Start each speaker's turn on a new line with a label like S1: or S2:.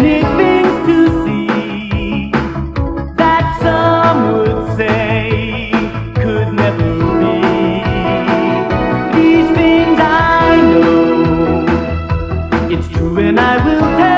S1: many things to see that some would say could never be. These things I know, it's true and I will tell.